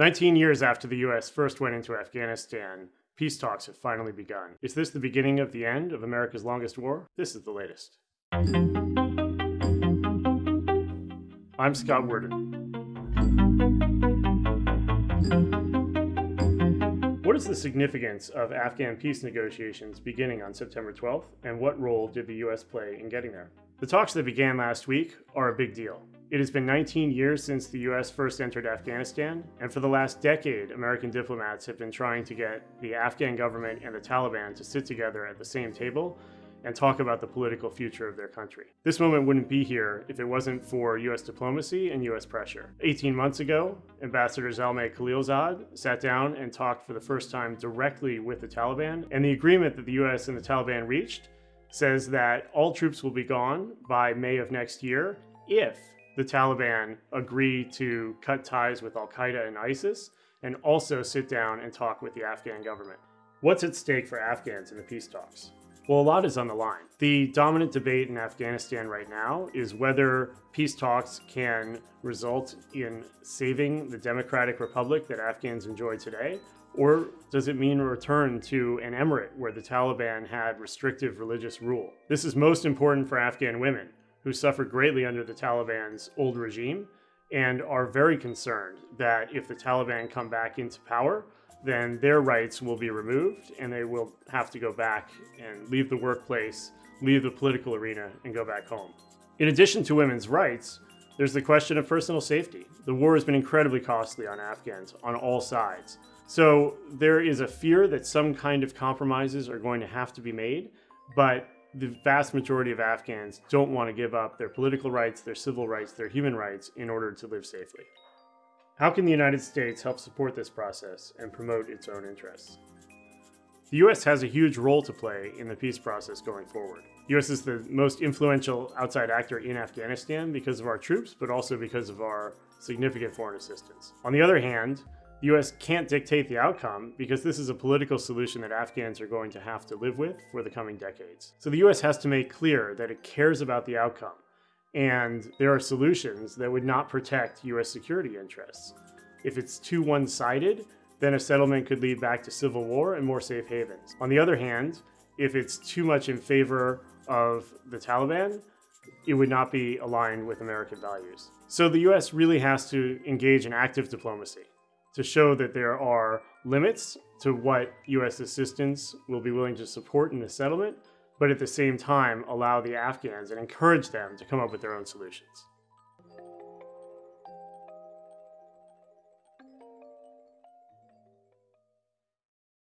19 years after the US first went into Afghanistan, peace talks have finally begun. Is this the beginning of the end of America's longest war? This is the latest. I'm Scott Worden. What is the significance of Afghan peace negotiations beginning on September 12th, and what role did the US play in getting there? The talks that began last week are a big deal. It has been 19 years since the US first entered Afghanistan, and for the last decade, American diplomats have been trying to get the Afghan government and the Taliban to sit together at the same table and talk about the political future of their country. This moment wouldn't be here if it wasn't for US diplomacy and US pressure. 18 months ago, Ambassador Zalmay Khalilzad sat down and talked for the first time directly with the Taliban, and the agreement that the US and the Taliban reached says that all troops will be gone by May of next year if the Taliban agree to cut ties with Al Qaeda and ISIS and also sit down and talk with the Afghan government. What's at stake for Afghans in the peace talks? Well, a lot is on the line. The dominant debate in Afghanistan right now is whether peace talks can result in saving the democratic republic that Afghans enjoy today, or does it mean a return to an emirate where the Taliban had restrictive religious rule? This is most important for Afghan women who suffered greatly under the Taliban's old regime and are very concerned that if the Taliban come back into power, then their rights will be removed and they will have to go back and leave the workplace, leave the political arena, and go back home. In addition to women's rights, there's the question of personal safety. The war has been incredibly costly on Afghans on all sides. So there is a fear that some kind of compromises are going to have to be made, but the vast majority of Afghans don't want to give up their political rights, their civil rights, their human rights in order to live safely. How can the United States help support this process and promote its own interests? The US has a huge role to play in the peace process going forward. The US is the most influential outside actor in Afghanistan because of our troops, but also because of our significant foreign assistance. On the other hand, the US can't dictate the outcome because this is a political solution that Afghans are going to have to live with for the coming decades. So the US has to make clear that it cares about the outcome and there are solutions that would not protect US security interests. If it's too one-sided, then a settlement could lead back to civil war and more safe havens. On the other hand, if it's too much in favor of the Taliban, it would not be aligned with American values. So the US really has to engage in active diplomacy to show that there are limits to what U.S. assistance will be willing to support in the settlement, but at the same time allow the Afghans and encourage them to come up with their own solutions.